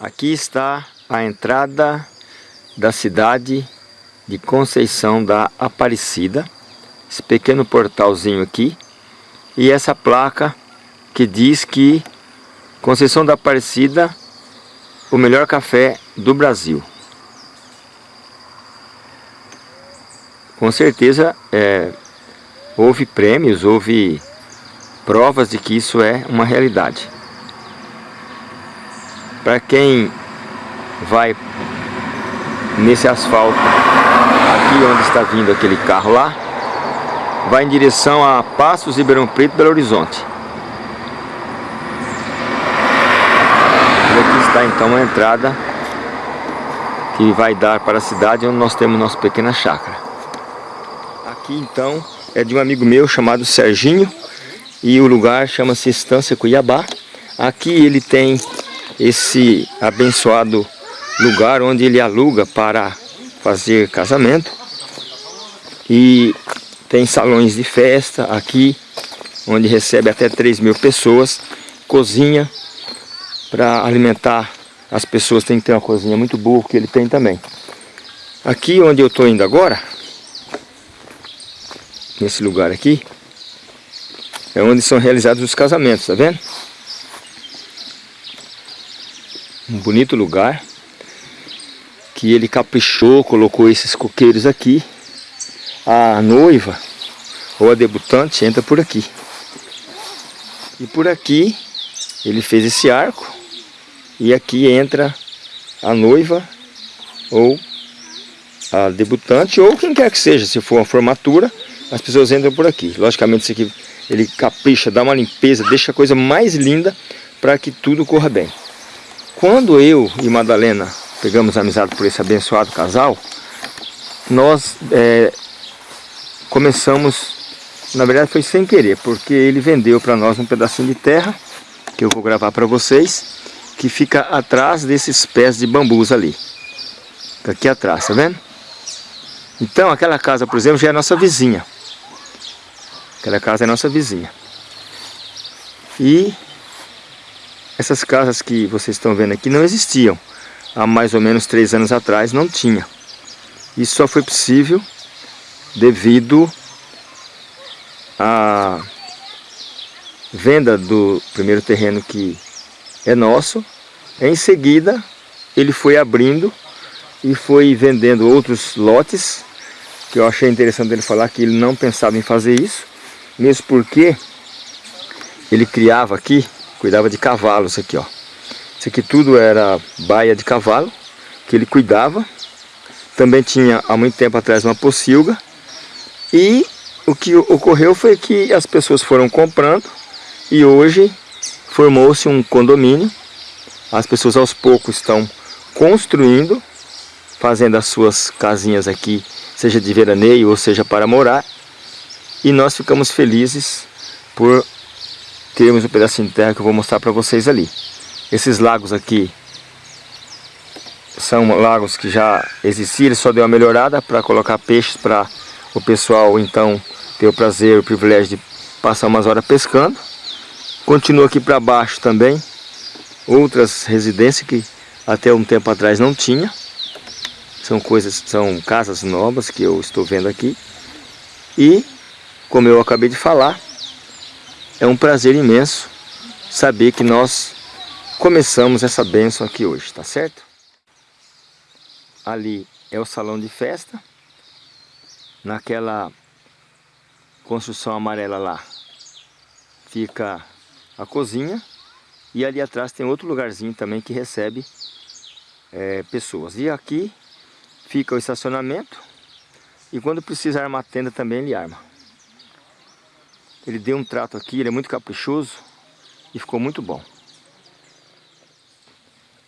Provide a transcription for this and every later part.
Aqui está a entrada da cidade de Conceição da Aparecida. Esse pequeno portalzinho aqui. E essa placa que diz que Conceição da Aparecida, o melhor café do Brasil. Com certeza é, houve prêmios, houve provas de que isso é uma realidade. Para quem vai nesse asfalto, aqui onde está vindo aquele carro lá, vai em direção a Passos, Ribeirão Preto, Belo Horizonte. E aqui está então a entrada que vai dar para a cidade onde nós temos nossa pequena chácara. Aqui então é de um amigo meu chamado Serginho, e o lugar chama-se Estância Cuiabá. Aqui ele tem esse abençoado lugar onde ele aluga para fazer casamento e tem salões de festa aqui onde recebe até 3 mil pessoas, cozinha para alimentar as pessoas tem que ter uma cozinha muito boa que ele tem também. Aqui onde eu estou indo agora, nesse lugar aqui, é onde são realizados os casamentos, tá vendo? Um bonito lugar que ele caprichou, colocou esses coqueiros aqui. A noiva ou a debutante entra por aqui. E por aqui ele fez esse arco e aqui entra a noiva ou a debutante ou quem quer que seja, se for uma formatura, as pessoas entram por aqui. Logicamente isso aqui ele capricha, dá uma limpeza, deixa a coisa mais linda para que tudo corra bem. Quando eu e Madalena pegamos amizade por esse abençoado casal, nós é, começamos, na verdade foi sem querer, porque ele vendeu para nós um pedacinho de terra, que eu vou gravar para vocês, que fica atrás desses pés de bambus ali. Aqui atrás, tá vendo? Então aquela casa, por exemplo, já é nossa vizinha. Aquela casa é nossa vizinha. E essas casas que vocês estão vendo aqui não existiam. Há mais ou menos três anos atrás não tinha. Isso só foi possível devido à venda do primeiro terreno que é nosso. Em seguida, ele foi abrindo e foi vendendo outros lotes, que eu achei interessante ele falar que ele não pensava em fazer isso. Mesmo porque ele criava aqui, cuidava de cavalos aqui, ó. Isso aqui tudo era baia de cavalo, que ele cuidava. Também tinha há muito tempo atrás uma pocilga. E o que ocorreu foi que as pessoas foram comprando e hoje formou-se um condomínio. As pessoas aos poucos estão construindo, fazendo as suas casinhas aqui, seja de veraneio ou seja para morar. E nós ficamos felizes por termos um pedacinho de terra que eu vou mostrar para vocês ali. Esses lagos aqui são lagos que já existiam, ele só deu uma melhorada para colocar peixes para o pessoal então ter o prazer, o privilégio de passar umas horas pescando. Continua aqui para baixo também, outras residências que até um tempo atrás não tinha. São coisas, são casas novas que eu estou vendo aqui. E como eu acabei de falar, é um prazer imenso saber que nós começamos essa bênção aqui hoje, tá certo? Ali é o salão de festa, naquela construção amarela lá fica a cozinha e ali atrás tem outro lugarzinho também que recebe é, pessoas. E aqui fica o estacionamento e quando precisa armar tenda também ele arma. Ele deu um trato aqui, ele é muito caprichoso e ficou muito bom.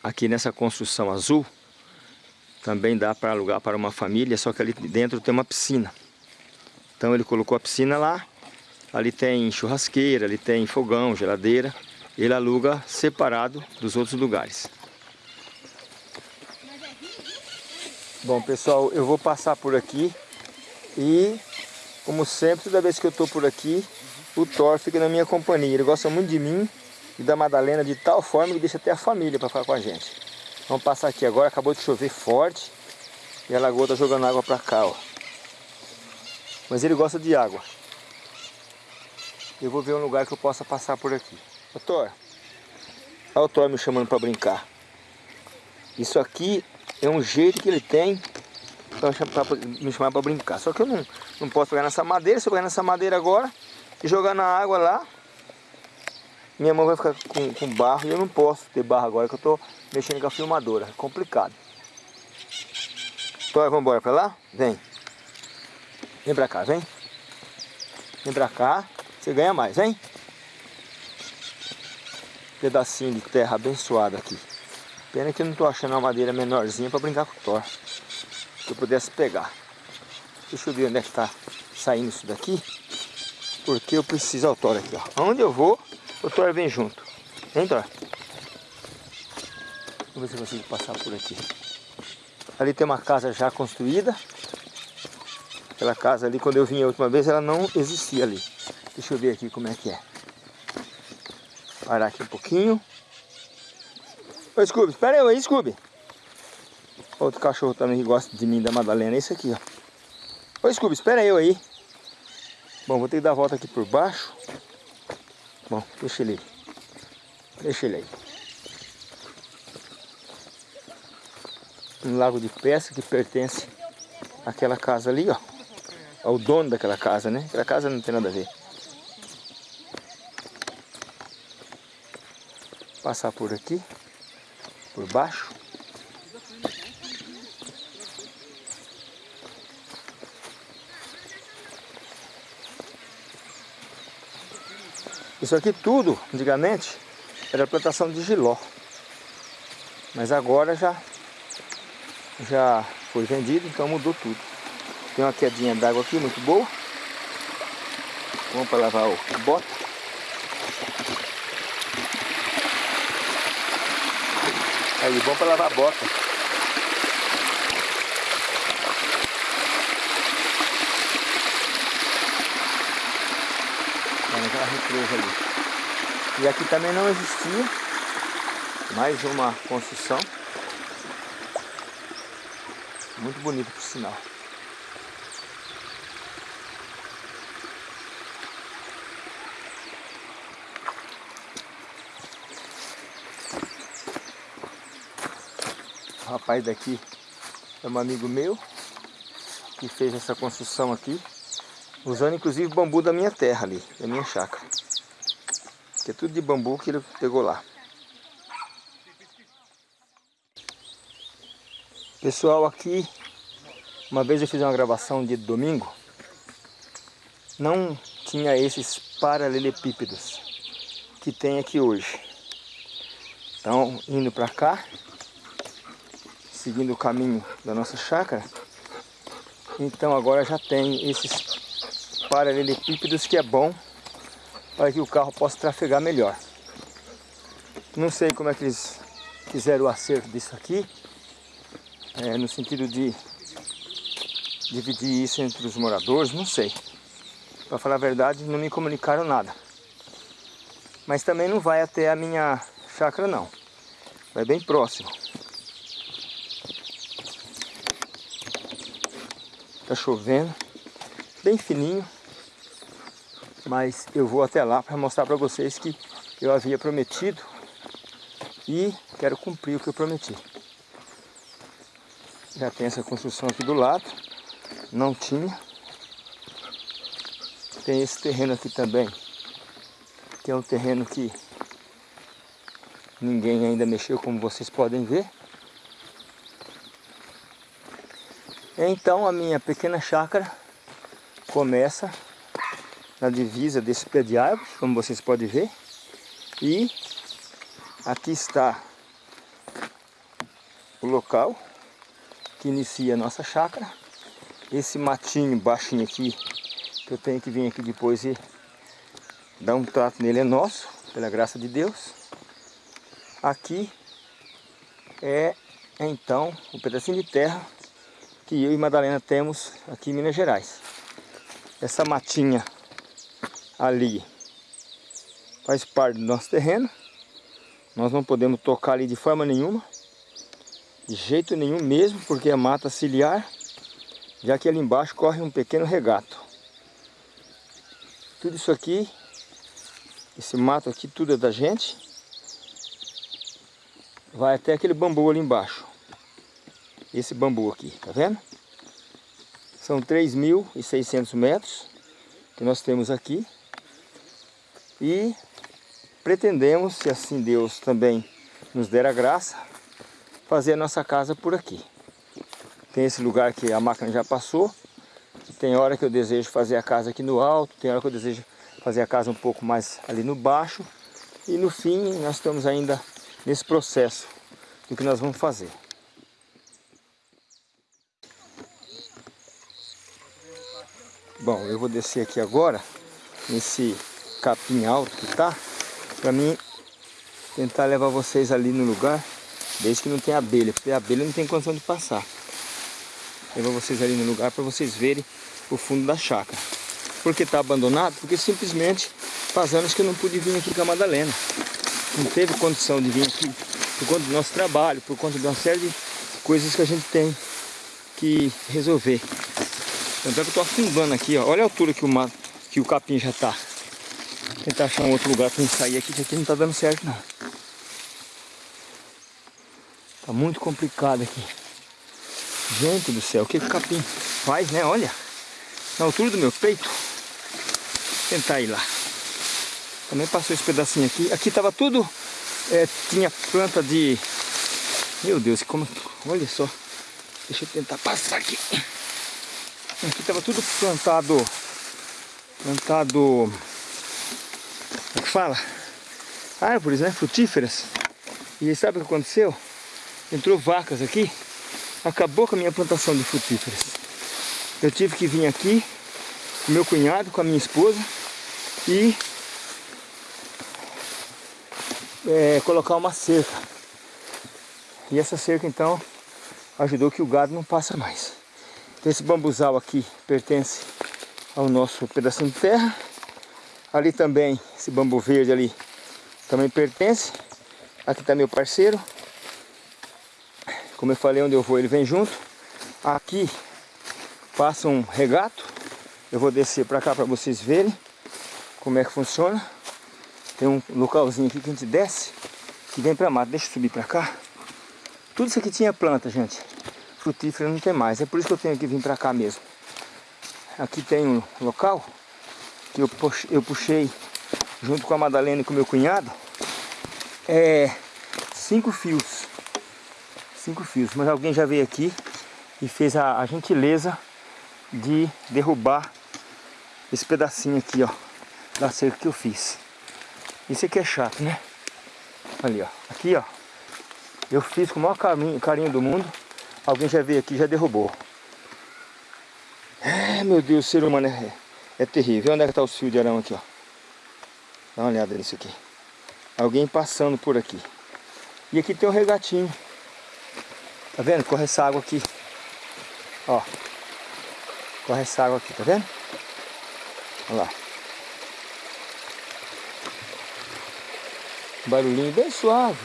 Aqui nessa construção azul, também dá para alugar para uma família, só que ali dentro tem uma piscina. Então ele colocou a piscina lá, ali tem churrasqueira, ali tem fogão, geladeira. Ele aluga separado dos outros lugares. Bom pessoal, eu vou passar por aqui e como sempre, toda vez que eu estou por aqui, o Thor fica na minha companhia. Ele gosta muito de mim e da Madalena de tal forma que deixa até a família para ficar com a gente. Vamos passar aqui agora, acabou de chover forte. E a lagoa tá jogando água pra cá, ó. Mas ele gosta de água. Eu vou ver um lugar que eu possa passar por aqui. Ô Thor, olha o Thor me chamando para brincar. Isso aqui é um jeito que ele tem para me chamar para brincar. Só que eu não, não posso pegar nessa madeira. Se eu pegar nessa madeira agora e jogar na água lá, minha mão vai ficar com, com barro e eu não posso ter barro agora que eu estou mexendo com a filmadora. É complicado. Então vamos embora para lá? Vem. Vem para cá, vem. Vem para cá. Você ganha mais, vem. Pedacinho de terra abençoado aqui. Pena que eu não estou achando uma madeira menorzinha para brincar com o Thor. Que eu pudesse pegar. Deixa eu ver onde é que está saindo isso daqui. Porque eu preciso ao Thor aqui, ó. Onde eu vou, o Thor vem junto. Vem, Thor. Vamos ver se eu consigo passar por aqui. Ali tem uma casa já construída. Aquela casa ali, quando eu vim a última vez, ela não existia ali. Deixa eu ver aqui como é que é. Parar aqui um pouquinho. Ô Scooby, espera aí, Scooby. Outro cachorro também que gosta de mim, da Madalena, é esse aqui, ó. Ô Scooby, espera eu aí. Bom, vou ter que dar a volta aqui por baixo. Bom, deixa ele aí. Deixa ele aí. Um lago de pesca que pertence àquela casa ali, ó. Ao dono daquela casa, né? Aquela casa não tem nada a ver. Passar por aqui, por baixo. Isso aqui tudo, antigamente, era plantação de giló. Mas agora já, já foi vendido, então mudou tudo. Tem uma quedinha d'água aqui muito boa. Vamos para lavar o bota. Aí, bom para lavar a bota. Naquela represa ali. E aqui também não existia mais uma construção. Muito bonito por sinal. O rapaz daqui é um amigo meu que fez essa construção aqui, usando inclusive bambu da minha terra ali, da minha chácara. Que é tudo de bambu que ele pegou lá. Pessoal, aqui, uma vez eu fiz uma gravação de domingo, não tinha esses paralelepípedos que tem aqui hoje. Então, indo para cá, seguindo o caminho da nossa chácara, então agora já tem esses paralelepípedos que é bom para que o carro possa trafegar melhor. Não sei como é que eles fizeram o acerto disso aqui, é, no sentido de dividir isso entre os moradores, não sei. Para falar a verdade, não me comunicaram nada. Mas também não vai até a minha chácara não. Vai bem próximo. Tá chovendo, bem fininho. Mas eu vou até lá para mostrar para vocês que eu havia prometido e quero cumprir o que eu prometi. Já tem essa construção aqui do lado. Não tinha. Tem esse terreno aqui também. Que é um terreno que ninguém ainda mexeu, como vocês podem ver. Então a minha pequena chácara começa na divisa desse pé de árvore, como vocês podem ver. E aqui está o local que inicia a nossa chácara. Esse matinho baixinho aqui, que eu tenho que vir aqui depois e dar um trato nele é nosso, pela graça de Deus. Aqui é então o um pedacinho de terra que eu e Madalena temos aqui em Minas Gerais. Essa matinha ali faz parte do nosso terreno. Nós não podemos tocar ali de forma nenhuma. De jeito nenhum mesmo, porque é mata ciliar, já que ali embaixo corre um pequeno regato. Tudo isso aqui, esse mato aqui, tudo é da gente. Vai até aquele bambu ali embaixo. Esse bambu aqui, tá vendo? São 3.600 metros que nós temos aqui. E pretendemos, se assim Deus também nos der a graça, fazer a nossa casa por aqui. Tem esse lugar que a máquina já passou. Tem hora que eu desejo fazer a casa aqui no alto, tem hora que eu desejo fazer a casa um pouco mais ali no baixo. E no fim nós estamos ainda nesse processo do que nós vamos fazer. Bom, eu vou descer aqui agora, nesse capim alto que tá, para mim tentar levar vocês ali no lugar, desde que não tem abelha, porque a abelha não tem condição de passar. Levar vocês ali no lugar para vocês verem o fundo da chácara. Por que tá abandonado? Porque simplesmente faz anos que eu não pude vir aqui com a Madalena. Não teve condição de vir aqui por conta do nosso trabalho, por conta de uma série de coisas que a gente tem que resolver. Tanto é que eu tô afundando aqui, ó. Olha a altura que o, mato, que o capim já tá. Tentar achar um outro lugar para sair aqui, que aqui não tá dando certo não. Tá muito complicado aqui. Gente do céu, o que, o capim faz, né? Olha, na altura do meu peito. Tentar ir lá. Também passou esse pedacinho aqui. Aqui tava tudo, é, tinha planta de... Meu Deus, como... Olha só. Deixa eu tentar passar aqui. Aqui tava tudo plantado... Plantado fala? Árvores, né? Frutíferas. E sabe o que aconteceu? Entrou vacas aqui, acabou com a minha plantação de frutíferas. Eu tive que vir aqui com meu cunhado, com a minha esposa e é, colocar uma cerca. E essa cerca então ajudou que o gado não passa mais. Então esse bambuzal aqui pertence ao nosso pedacinho de terra. Ali também, esse bambu verde ali, também pertence. Aqui está meu parceiro. Como eu falei, onde eu vou ele vem junto. Aqui passa um regato. Eu vou descer para cá para vocês verem como é que funciona. Tem um localzinho aqui que a gente desce, que vem para mata. Deixa eu subir para cá. Tudo isso aqui tinha planta, gente. Frutífera não tem mais. É por isso que eu tenho que vir para cá mesmo. Aqui tem um local que eu puxei, eu puxei junto com a Madalena e com meu cunhado, é cinco fios. Cinco fios. Mas alguém já veio aqui e fez a, a gentileza de derrubar esse pedacinho aqui, ó, da cerca que eu fiz. Isso aqui é chato, né? Ali, ó. Aqui, ó. Eu fiz com o maior carinho, carinho do mundo. Alguém já veio aqui e já derrubou. É, meu Deus, ser humano é é terrível. Onde é que tá o fio de arão aqui, ó? Dá uma olhada nisso aqui. Alguém passando por aqui. E aqui tem um regatinho. Tá vendo? Corre essa água aqui. Ó. Corre essa água aqui, tá vendo? Olha lá. Barulhinho bem suave.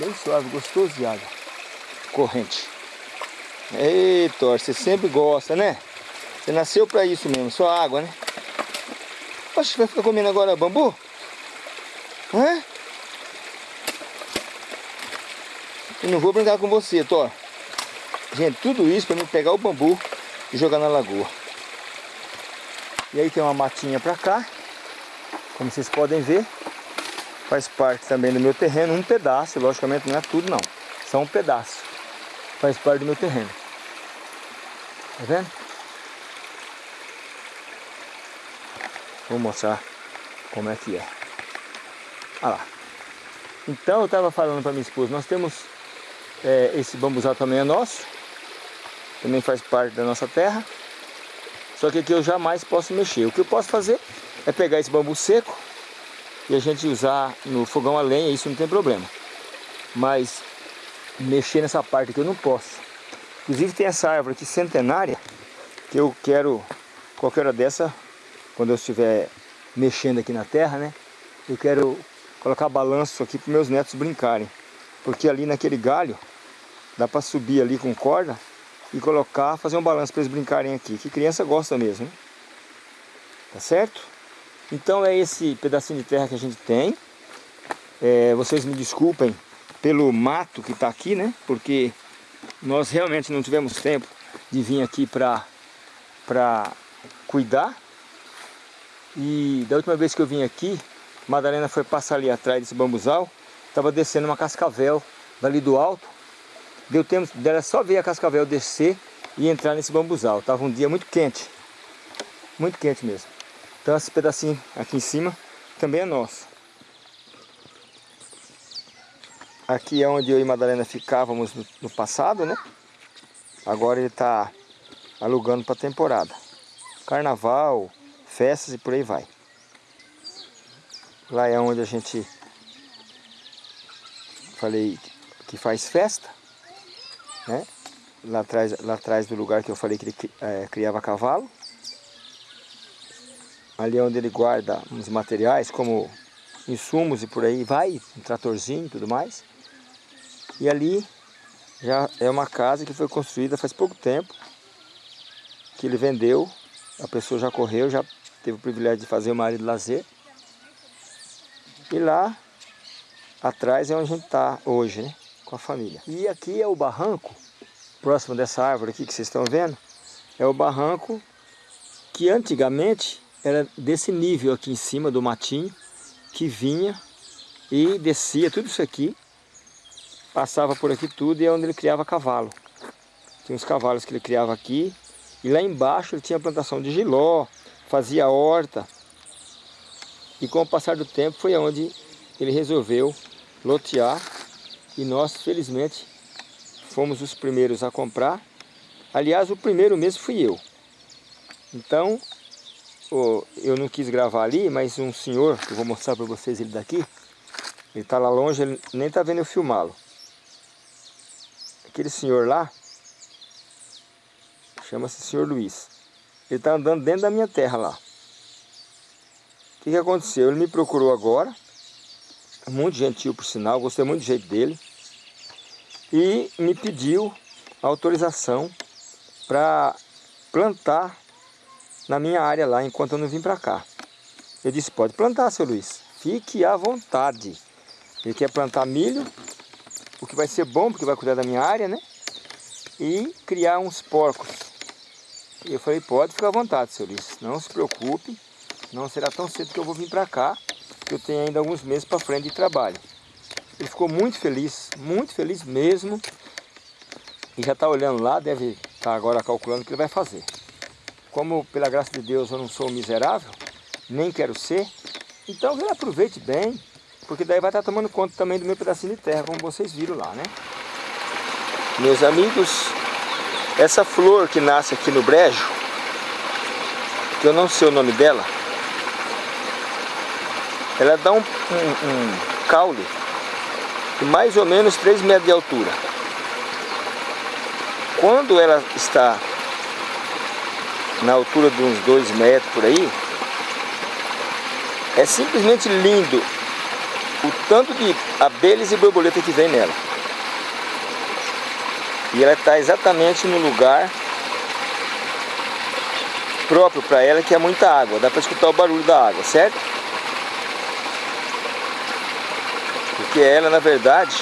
Bem suave, gostoso de água. Corrente. Eita, você sempre gosta, né? Você nasceu pra isso mesmo, só água, né? Poxa, vai ficar comendo agora bambu? Hã? Eu não vou brincar com você, Thor. Gente, tudo isso para mim pegar o bambu e jogar na lagoa. E aí tem uma matinha pra cá. Como vocês podem ver. Faz parte também do meu terreno. Um pedaço, logicamente não é tudo não. Só um pedaço. Faz parte do meu terreno. Tá vendo? Vou mostrar como é que é. Olha lá. Então eu estava falando para minha esposa, nós temos é, esse bambuzal também é nosso, também faz parte da nossa terra. Só que aqui eu jamais posso mexer. O que eu posso fazer é pegar esse bambu seco e a gente usar no fogão a lenha, isso não tem problema. Mas mexer nessa parte aqui eu não posso. Inclusive tem essa árvore aqui centenária que eu quero, qualquer hora dessa, quando eu estiver mexendo aqui na terra, né? Eu quero colocar balanço aqui para meus netos brincarem. Porque ali naquele galho Dá para subir ali com corda e colocar, fazer um balanço para eles brincarem aqui. Que criança gosta mesmo? Tá certo? Então é esse pedacinho de terra que a gente tem. É, vocês me desculpem pelo mato que está aqui, né? Porque nós realmente não tivemos tempo de vir aqui para cuidar. E da última vez que eu vim aqui, Madalena foi passar ali atrás desse bambuzal, estava descendo uma cascavel dali do alto. Deu tempo dela só ver a cascavel descer e entrar nesse bambuzal. Tava um dia muito quente, muito quente mesmo. Então esse pedacinho aqui em cima também é nosso. Aqui é onde eu e Madalena ficávamos no, no passado, né? Agora ele está alugando para temporada. Carnaval, festas e por aí vai. Lá é onde a gente falei que faz festa, né? Lá atrás, lá atrás do lugar que eu falei que ele é, criava cavalo. Ali é onde ele guarda uns materiais como insumos e por aí vai, um tratorzinho e tudo mais. E ali já é uma casa que foi construída faz pouco tempo, que ele vendeu, a pessoa já correu, já teve o privilégio de fazer área de lazer. E lá atrás é onde a gente está hoje, né? Com a família. E aqui é o barranco, próximo dessa árvore aqui que vocês estão vendo, é o barranco que antigamente era desse nível aqui em cima do matinho, que vinha e descia tudo isso aqui passava por aqui tudo e é onde ele criava cavalo. Tinha uns cavalos que ele criava aqui. E lá embaixo ele tinha plantação de giló, fazia horta. E com o passar do tempo foi onde ele resolveu lotear. E nós, felizmente, fomos os primeiros a comprar. Aliás, o primeiro mesmo fui eu. Então, eu não quis gravar ali, mas um senhor, que eu vou mostrar para vocês ele daqui, ele está lá longe, ele nem está vendo eu filmá-lo aquele senhor lá, chama-se senhor Luiz. Ele está andando dentro da minha terra lá. O que, que aconteceu? Ele me procurou agora, muito gentil por sinal, gostei muito do jeito dele, e me pediu autorização para plantar na minha área lá, enquanto eu não vim para cá. Eu disse, pode plantar, seu Luiz, fique à vontade. Ele quer plantar milho o que vai ser bom, porque vai cuidar da minha área, né? E criar uns porcos. E eu falei, pode ficar à vontade, seu Luiz, não se preocupe, não será tão cedo que eu vou vir para cá, que eu tenho ainda alguns meses para frente de trabalho. Ele ficou muito feliz, muito feliz mesmo, e já está olhando lá, deve estar tá agora calculando o que ele vai fazer. Como, pela graça de Deus, eu não sou miserável, nem quero ser, então ele aproveite bem, porque daí vai estar tomando conta também do meu pedacinho de terra, como vocês viram lá, né? Meus amigos, essa flor que nasce aqui no brejo, que eu não sei o nome dela, ela dá um, um, um caule de mais ou menos 3 metros de altura. Quando ela está na altura de uns 2 metros por aí, é simplesmente lindo o tanto de abelhas e borboleta que vem nela. E ela está exatamente no lugar próprio para ela, que é muita água. Dá para escutar o barulho da água, certo? Porque ela, na verdade,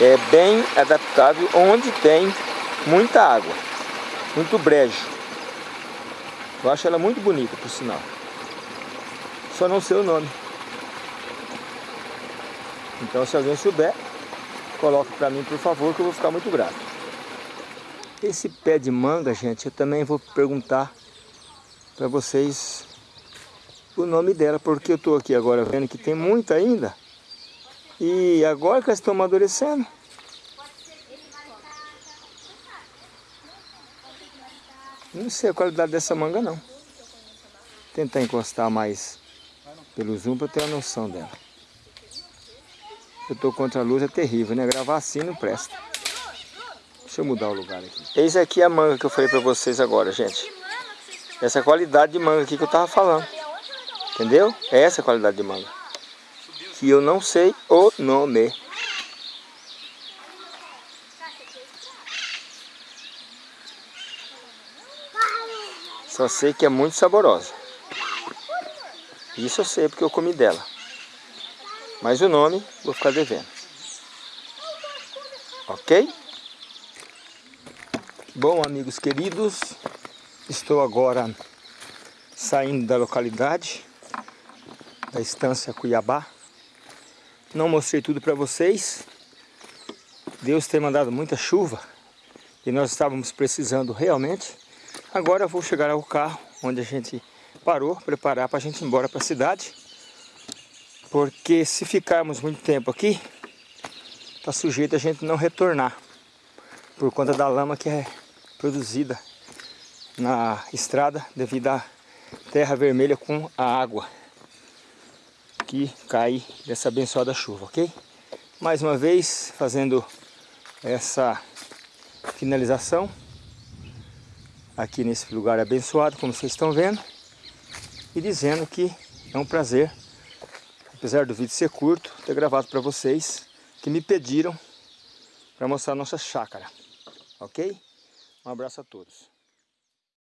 é bem adaptável onde tem muita água, muito brejo. Eu acho ela muito bonita, por sinal. Só não sei o nome. Então se alguém souber, coloque para mim por favor que eu vou ficar muito grato. Esse pé de manga, gente, eu também vou perguntar para vocês o nome dela, porque eu estou aqui agora vendo que tem muita ainda. E agora que elas estão amadurecendo. Não sei a qualidade dessa manga não. Tentar encostar mais pelo zoom para ter uma noção dela. Eu tô contra a luz, é terrível, né? Gravar assim não presta. Deixa eu mudar o lugar aqui. Eis aqui a manga que eu falei pra vocês agora, gente. Essa qualidade de manga aqui que eu tava falando. Entendeu? É essa a qualidade de manga. Que eu não sei o nome. Só sei que é muito saborosa. Isso eu sei porque eu comi dela. Mas o nome vou ficar devendo. Ok? Bom, amigos queridos, estou agora saindo da localidade, da estância Cuiabá. Não mostrei tudo para vocês. Deus tem mandado muita chuva e nós estávamos precisando realmente. Agora vou chegar ao carro onde a gente parou, preparar para a gente ir embora para a cidade. Porque se ficarmos muito tempo aqui, está sujeito a gente não retornar. Por conta da lama que é produzida na estrada devido à terra vermelha com a água que cai dessa abençoada chuva, ok? Mais uma vez fazendo essa finalização aqui nesse lugar abençoado, como vocês estão vendo, e dizendo que é um prazer apesar do vídeo ser curto, ter gravado para vocês que me pediram para mostrar a nossa chácara, ok? Um abraço a todos.